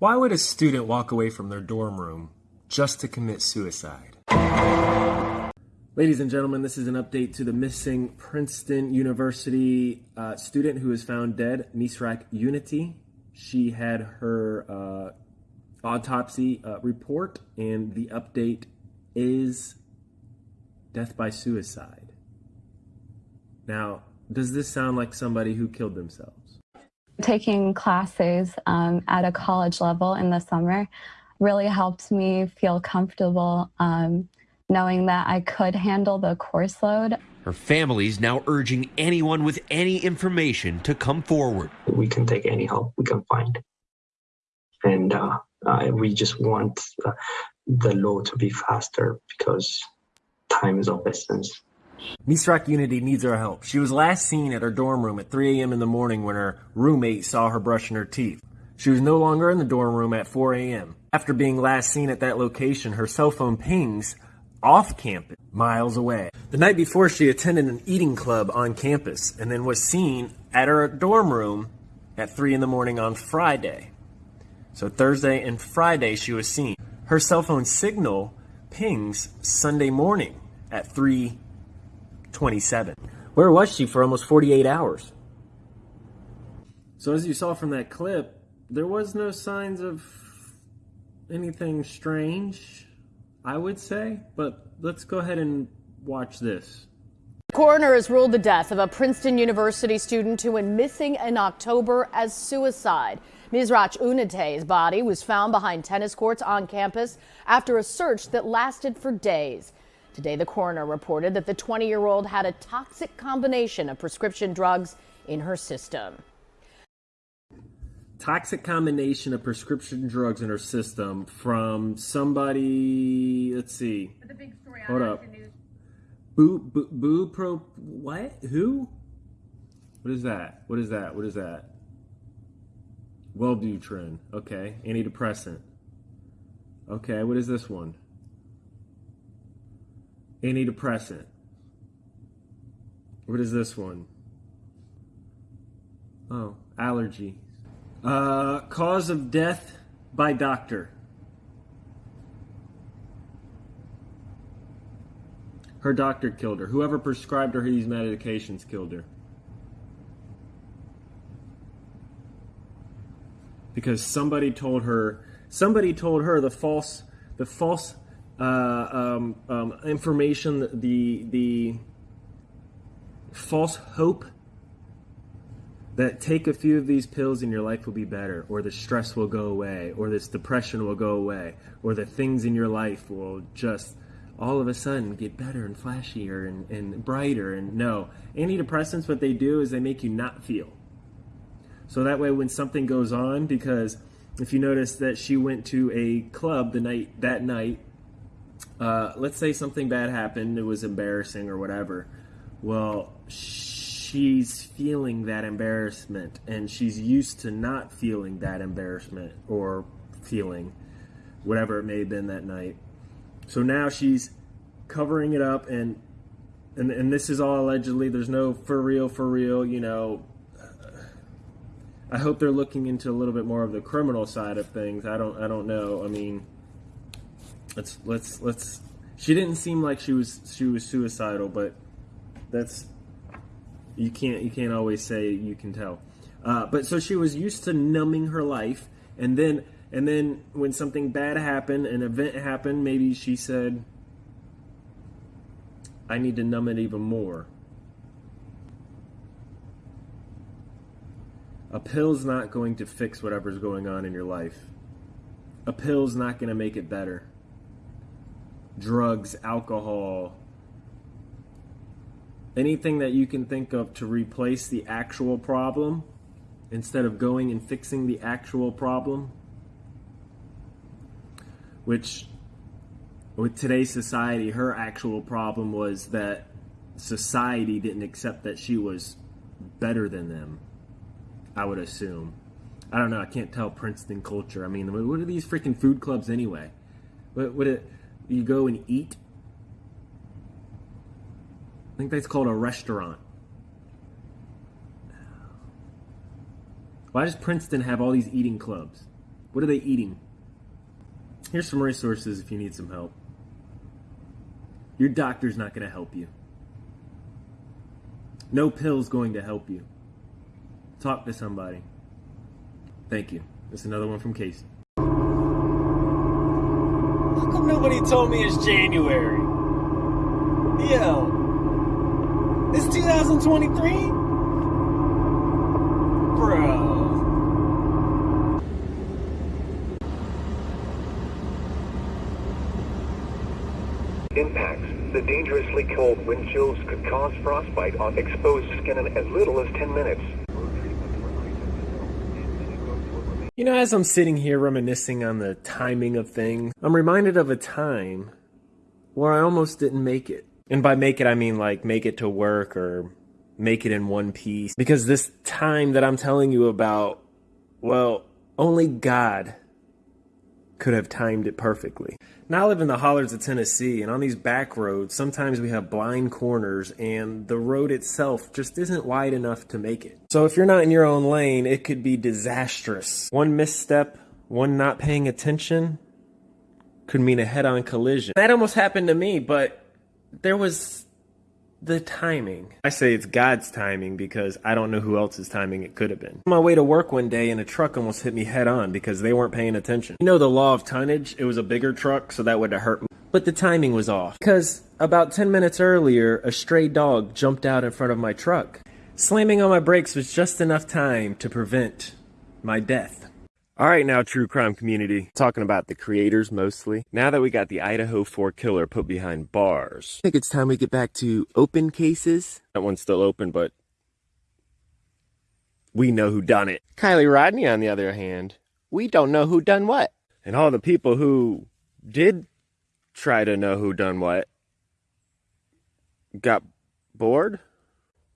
Why would a student walk away from their dorm room just to commit suicide? Ladies and gentlemen, this is an update to the missing Princeton University uh, student who was found dead, Misrach Ewunetie. She had her uh, autopsy uh, report, and the update is death by suicide. Now, does this sound like somebody who killed themselves? Taking classes um, at a college level in the summer really helped me feel comfortable um, knowing that I could handle the course load. Her family's now urging anyone with any information to come forward. We can take any help we can find. And uh, uh, we just want uh, the law to be faster because time is of essence. Misrach Ewunetie needs our help. She was last seen at her dorm room at 3 a.m. in the morning when her roommate saw her brushing her teeth. She was no longer in the dorm room at 4 a.m. After being last seen at that location, her cell phone pings off campus, miles away. The night before, she attended an eating club on campus and then was seen at her dorm room at 3 in the morning on Friday. So Thursday and Friday, she was seen. Her cell phone signal pings Sunday morning at 3 27. Where was she for almost 48 hours? So as you saw from that clip, there was no signs of anything strange, I would say, but let's go ahead and watch this. The coroner has ruled the death of a Princeton University student who went missing in October as suicide. Misrach Ewunetie's body was found behind tennis courts on campus after a search that lasted for days. Today, the coroner reported that the 20 year old had a toxic combination of prescription drugs in her system. Toxic combination of prescription drugs in her system from somebody. Let's see. Hold up. Boo, boo, boo, pro. What? Who? What is that? What is that? What is that? Wellbutrin. Okay. Antidepressant. Okay. What is this one? Antidepressant. What is this one? Oh, allergy. Uh, cause of death by doctor. Her doctor killed her. Whoever prescribed her these medications killed her. Because somebody told her, somebody told her the false, the false um, um, information, the the false hope that take a few of these pills and your life will be better, or the stress will go away, or this depression will go away, or the things in your life will just all of a sudden get better and flashier and, and brighter. And no, antidepressants, what they do is they make you not feel. So that way, when something goes on, because if you notice that she went to a club the night that night uh, let's say something bad happened, it was embarrassing or whatever. Well, she's feeling that embarrassment and she's used to not feeling that embarrassment or feeling whatever it may have been that night. So now she's covering it up and and and this is all allegedly there's no for real for real, you know, I hope they're looking into a little bit more of the criminal side of things. I don't I don't know. I mean, let's let's let's she didn't seem like she was she was suicidal but that's you can't you can't always say you can tell. Uh, but so she was used to numbing her life and then and then when something bad happened an event happened maybe she said i need to numb it even more. A pill's not going to fix whatever's going on in your life. A pill's not going to make it better drugs, alcohol, anything that you can think of to replace the actual problem instead of going and fixing the actual problem. Which, with today's society, her actual problem was that society didn't accept that she was better than them. I would assume. I don't know. I can't tell Princeton culture. I mean, what are these freaking food clubs anyway? What, what it, you go and eat. I think that's called a restaurant. Why does Princeton have all these eating clubs? What are they eating? Here's some resources if you need some help. Your doctor's not going to help you. No pill's going to help you. Talk to somebody. Thank you. That's another one from Casey. How come nobody told me it's January? Yo, it's 2023? Bro. Impacts. The dangerously cold wind chills could cause frostbite on exposed skin in as little as 10 minutes. You know, as I'm sitting here reminiscing on the timing of things, I'm reminded of a time where I almost didn't make it. And by make it, I mean like make it to work or make it in one piece. Because this time that I'm telling you about, well, only God could have timed it perfectly. Now I live in the hollers of Tennessee, and on these back roads, sometimes we have blind corners, and the road itself just isn't wide enough to make it. So if you're not in your own lane, it could be disastrous. One misstep, one not paying attention, could mean a head on collision. That almost happened to me, but there was the timing. I say it's God's timing because I don't know who else's timing it could have been. On my way to work one day and a truck almost hit me head on because they weren't paying attention. You know the law of tonnage? It was a bigger truck, so that would have hurt me. But the timing was off. Because about 10 minutes earlier, a stray dog jumped out in front of my truck. Slamming on my brakes was just enough time to prevent my death. All right, now, true crime community. Talking about the creators mostly. Now that we got the Idaho 4 killer put behind bars, I think it's time we get back to open cases. That one's still open, but we know who done it. Kiely Rodni, on the other hand, we don't know who done what. And all the people who did try to know who done what got bored.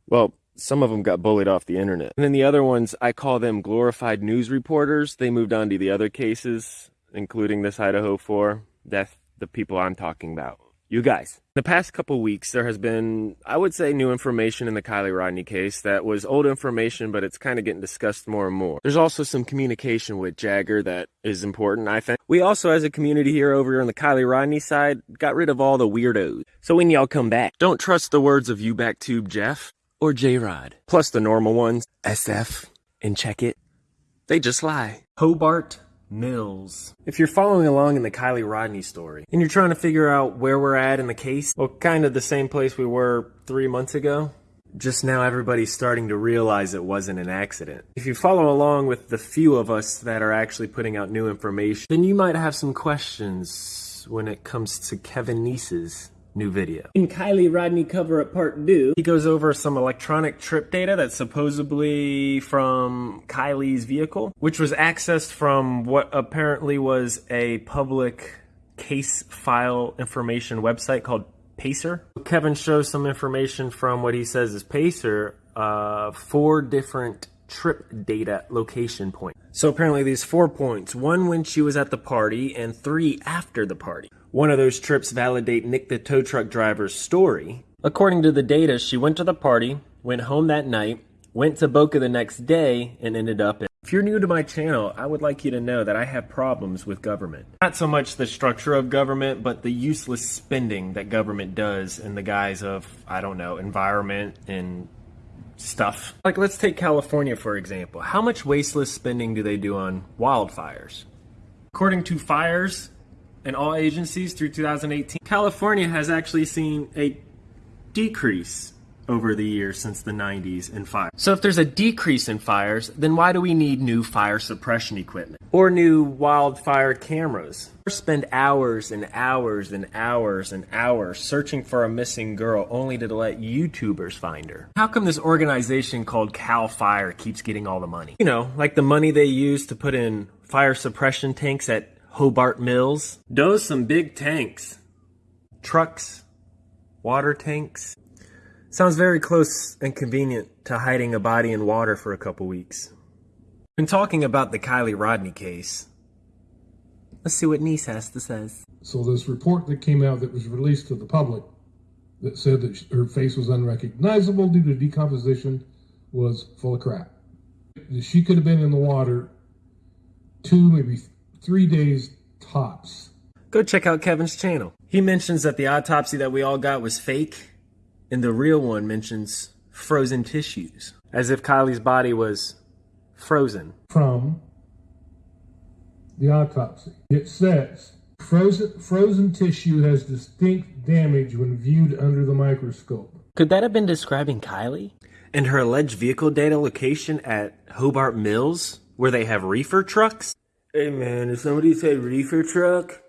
Well, some of them got bullied off the internet. And then the other ones, I call them glorified news reporters. They moved on to the other cases, including this Idaho 4. That's the people I'm talking about. You guys. The past couple weeks, there has been, I would say, new information in the Kiely Rodni case that was old information, but it's kind of getting discussed more and more. There's also some communication with Jagger that is important, I think. We also, as a community here over on the Kiely Rodni side, got rid of all the weirdos. So when y'all come back, don't trust the words of you back tube Jeff or J Rod. Plus the normal ones, SF and Check It. They just lie. Hobart Mills. If you're following along in the Kiely Rodni story and you're trying to figure out where we're at in the case, well, kind of the same place we were three months ago. Just now, everybody's starting to realize it wasn't an accident. If you follow along with the few of us that are actually putting out new information, then you might have some questions when it comes to Kevin Neese's new video. In Kiely Rodni cover up part two, he goes over some electronic trip data that's supposedly from Kiely's vehicle, which was accessed from what apparently was a public case file information website called Pacer. Kevin shows some information from what he says is Pacer, uh, four different trip data location points. So apparently these four points, one when she was at the party and three after the party. One of those trips validate Nick the tow truck driver's story. According to the data, she went to the party, went home that night, went to Boca the next day, and ended up in. If you're new to my channel, I would like you to know that I have problems with government. Not so much the structure of government, but the useless spending that government does in the guise of, I don't know, environment and stuff. Like, let's take California, for example. How much wasteless spending do they do on wildfires? According to Fires and all agencies through 2018, California has actually seen a decrease over the years since the 90s in fire. So if there's a decrease in fires, then why do we need new fire suppression equipment or new wildfire cameras? Or Spend hours and hours and hours and hours searching for a missing girl only to let YouTubers find her. How come this organization called CAL FIRE keeps getting all the money? You know, like the money they use to put in fire suppression tanks at Hobart Mills. Does some big tanks. Trucks, water tanks. Sounds very close and convenient to hiding a body in water for a couple weeks. Been talking about the Kiely Rodni case. Let's see what Neese has to say. So this report that came out that was released to the public that said that her face was unrecognizable due to decomposition was full of crap. She could have been in the water two, maybe three days tops. Go check out Kevin's channel. He mentions that the autopsy that we all got was fake, and the real one mentions frozen tissues, as if Kiely's body was frozen. from the autopsy. It says frozen, frozen tissue has distinct damage when viewed under the microscope. Could that have been describing Kiely? And her alleged vehicle data location at Hobart Mills, where they have reefer trucks? Hey man, did somebody say reefer truck?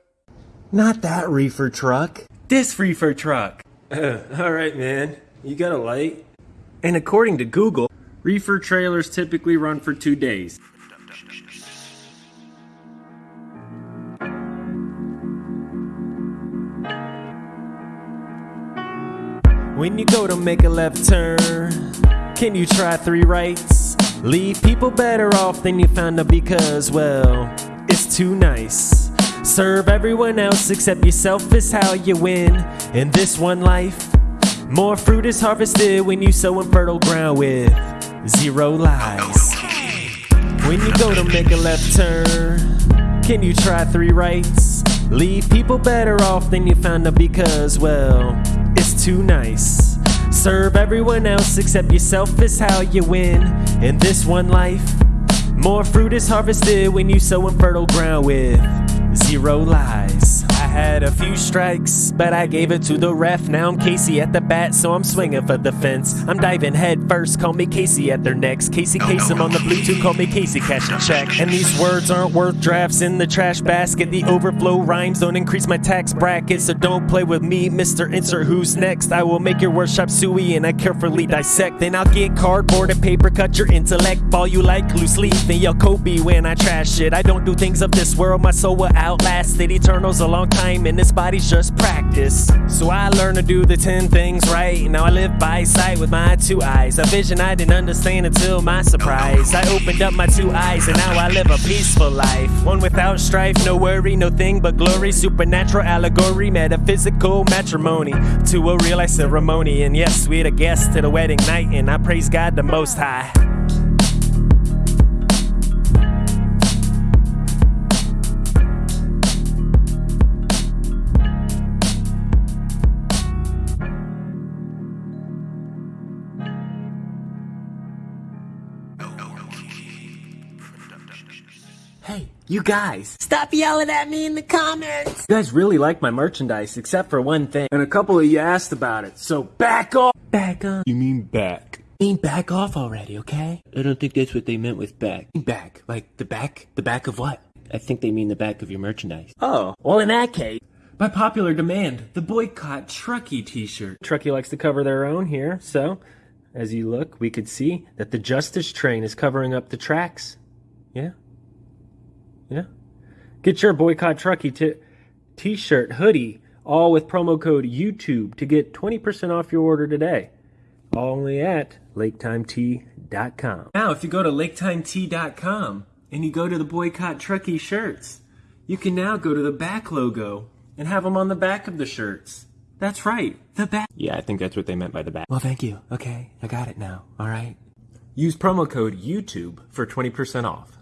Not that reefer truck. This reefer truck. Alright man, you got a light? And according to Google, reefer trailers typically run for two days. When you go to make a left turn, can you try three rights? Leave people better off than you found them because, well, it's too nice. Serve everyone else except yourself is how you win in this one life. More fruit is harvested when you sow in fertile ground with zero lies. When you go to make a left turn, can you try three rights? Leave people better off than you found them because, well, it's too nice. Serve everyone else except yourself is how you win in this one life. More fruit is harvested when you sow in fertile ground with zero lies. Had a few strikes, but I gave it to the ref. Now I'm Casey at the bat, so I'm swinging for the fence. I'm diving head first, call me Casey at their necks. Casey Kasem on the Bluetooth, call me Casey Cash a check. And these words aren't worth drafts in the trash basket. The overflow rhymes don't increase my tax bracket, so don't play with me, Mr. Insert Who's Next. I will make your workshop suey and I carefully dissect. Then I'll get cardboard and paper, cut your intellect. Ball you like loose leaf, and yell Kobe when I trash it. I don't do things of this world, my soul will outlast it. Eternal's a long time, and this body's just practice. So I learned to do the 10 things right. Now I live by sight with my two eyes. A vision I didn't understand until my surprise. I opened up my two eyes, and now I live a peaceful life. One without strife, no worry, no thing but glory. Supernatural allegory, metaphysical matrimony. To a real life ceremony. And yes, we had a guest to the wedding night, and I praise God the Most High. You guys! Stop yelling at me in the comments! You guys really like my merchandise, except for one thing. And a couple of you asked about it, so back off! Back off. You mean back. mean back off already, okay? I don't think that's what they meant with back. Back. Like the back? The back of what? I think they mean the back of your merchandise. Oh, well in that case. By popular demand, the boycott Truckee t-shirt. Truckee likes to cover their own here, so as you look, we could see that the Justice train is covering up the tracks. Yeah? Yeah. Get your boycott Truckee t- t-shirt, hoodie, all with promo code YouTube to get 20% off your order today. Only at laketimetea.com. Now, if you go to laketimetea.com and you go to the boycott Truckee shirts, you can now go to the back logo and have them on the back of the shirts. That's right, the back. Yeah, I think that's what they meant by the back. Well, thank you. Okay, I got it now. All right. Use promo code YouTube for 20% off.